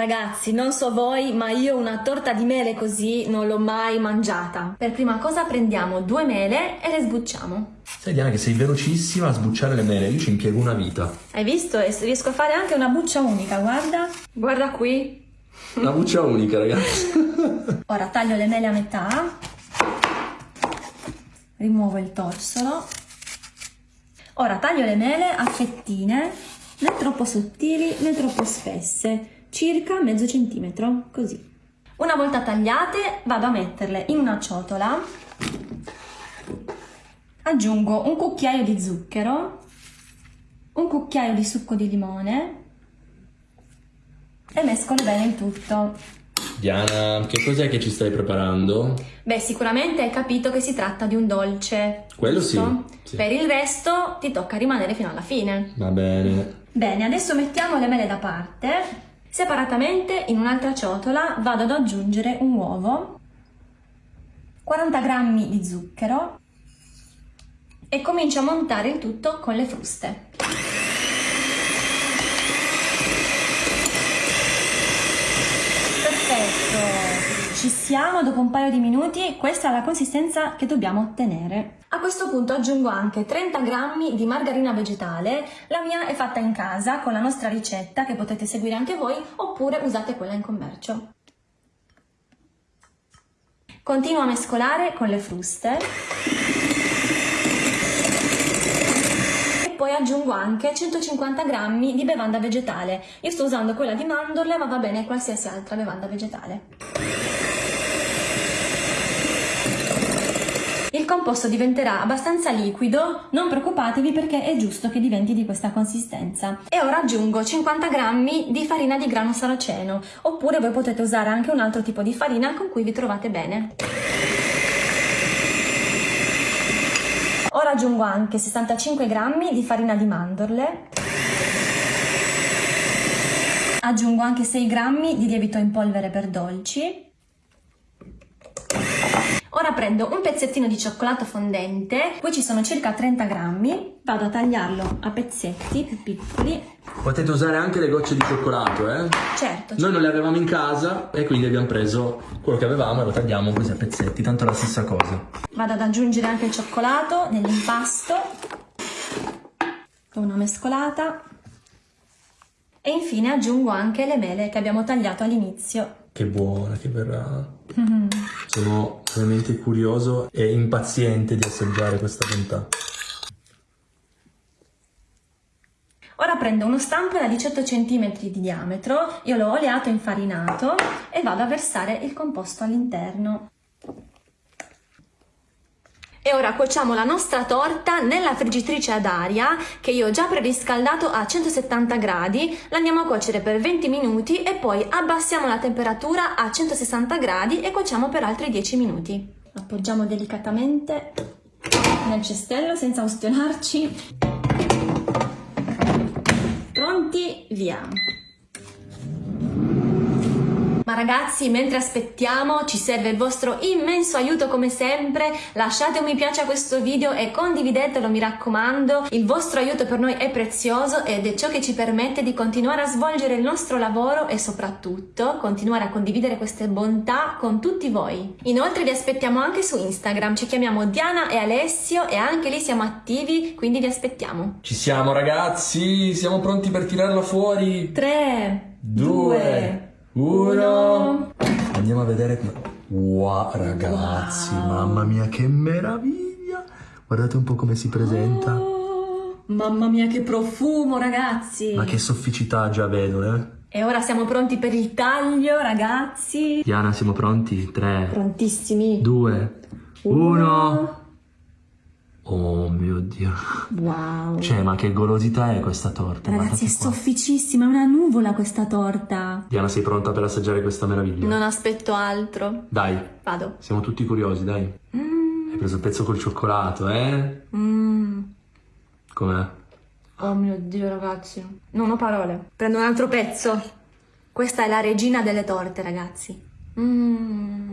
Ragazzi, non so voi, ma io una torta di mele così non l'ho mai mangiata. Per prima cosa prendiamo due mele e le sbucciamo. Sai Diana che sei velocissima a sbucciare le mele, io ci impiego una vita. Hai visto? E riesco a fare anche una buccia unica, guarda. Guarda qui. Una buccia unica, ragazzi. Ora taglio le mele a metà. Rimuovo il torsolo. Ora taglio le mele a fettine, né troppo sottili né troppo spesse circa mezzo centimetro, così. Una volta tagliate vado a metterle in una ciotola, aggiungo un cucchiaio di zucchero, un cucchiaio di succo di limone e mescolo bene il tutto. Diana, che cos'è che ci stai preparando? Beh, sicuramente hai capito che si tratta di un dolce. Quello sì, sì. Per il resto ti tocca rimanere fino alla fine. Va bene. Bene, adesso mettiamo le mele da parte Separatamente in un'altra ciotola vado ad aggiungere un uovo, 40 g di zucchero e comincio a montare il tutto con le fruste. Ci siamo dopo un paio di minuti, questa è la consistenza che dobbiamo ottenere. A questo punto aggiungo anche 30 g di margarina vegetale, la mia è fatta in casa con la nostra ricetta che potete seguire anche voi oppure usate quella in commercio. Continuo a mescolare con le fruste e poi aggiungo anche 150 g di bevanda vegetale. Io sto usando quella di mandorle ma va bene qualsiasi altra bevanda vegetale. Il composto diventerà abbastanza liquido, non preoccupatevi perché è giusto che diventi di questa consistenza. E ora aggiungo 50 g di farina di grano saraceno, oppure voi potete usare anche un altro tipo di farina con cui vi trovate bene. Ora aggiungo anche 65 g di farina di mandorle, aggiungo anche 6 g di lievito in polvere per dolci, Ora prendo un pezzettino di cioccolato fondente, qui ci sono circa 30 grammi, vado a tagliarlo a pezzetti più piccoli. Potete usare anche le gocce di cioccolato, eh? Certo. certo. Noi non le avevamo in casa e quindi abbiamo preso quello che avevamo e lo tagliamo così a pezzetti, tanto è la stessa cosa. Vado ad aggiungere anche il cioccolato nell'impasto, una mescolata e infine aggiungo anche le mele che abbiamo tagliato all'inizio. Che buona che verrà. Mm -hmm. Sono veramente curioso e impaziente di assaggiare questa bontà. Ora prendo uno stampo da 18 cm di diametro, io l'ho oleato e infarinato e vado a versare il composto all'interno. E ora cuociamo la nostra torta nella friggitrice ad aria che io ho già preriscaldato a 170 gradi, l'andiamo a cuocere per 20 minuti e poi abbassiamo la temperatura a 160 gradi e cuociamo per altri 10 minuti. Appoggiamo delicatamente nel cestello senza ustionarci. Pronti? Via! Ma ragazzi, mentre aspettiamo, ci serve il vostro immenso aiuto come sempre. Lasciate un mi piace a questo video e condividetelo, mi raccomando. Il vostro aiuto per noi è prezioso ed è ciò che ci permette di continuare a svolgere il nostro lavoro e soprattutto continuare a condividere queste bontà con tutti voi. Inoltre vi aspettiamo anche su Instagram, ci chiamiamo Diana e Alessio e anche lì siamo attivi, quindi vi aspettiamo. Ci siamo ragazzi, siamo pronti per tirarla fuori. 3, 2, uno. Andiamo a vedere. Wow, ragazzi, wow. mamma mia, che meraviglia! Guardate un po' come si presenta. Oh, mamma mia, che profumo, ragazzi! Ma che sofficità già vedo, eh? E ora siamo pronti per il taglio, ragazzi. Diana, siamo pronti? Tre. Prontissimi. Due. Uno. uno. Oh mio Dio. Wow. Cioè, ma che golosità è questa torta? Ragazzi, è sofficissima, è una nuvola questa torta. Diana, sei pronta per assaggiare questa meraviglia? Non aspetto altro. Dai. Vado. Siamo tutti curiosi, dai. Mm. Hai preso il pezzo col cioccolato, eh? Mm. Com'è? Oh mio Dio, ragazzi. Non ho parole. Prendo un altro pezzo. Questa è la regina delle torte, ragazzi. Mmm.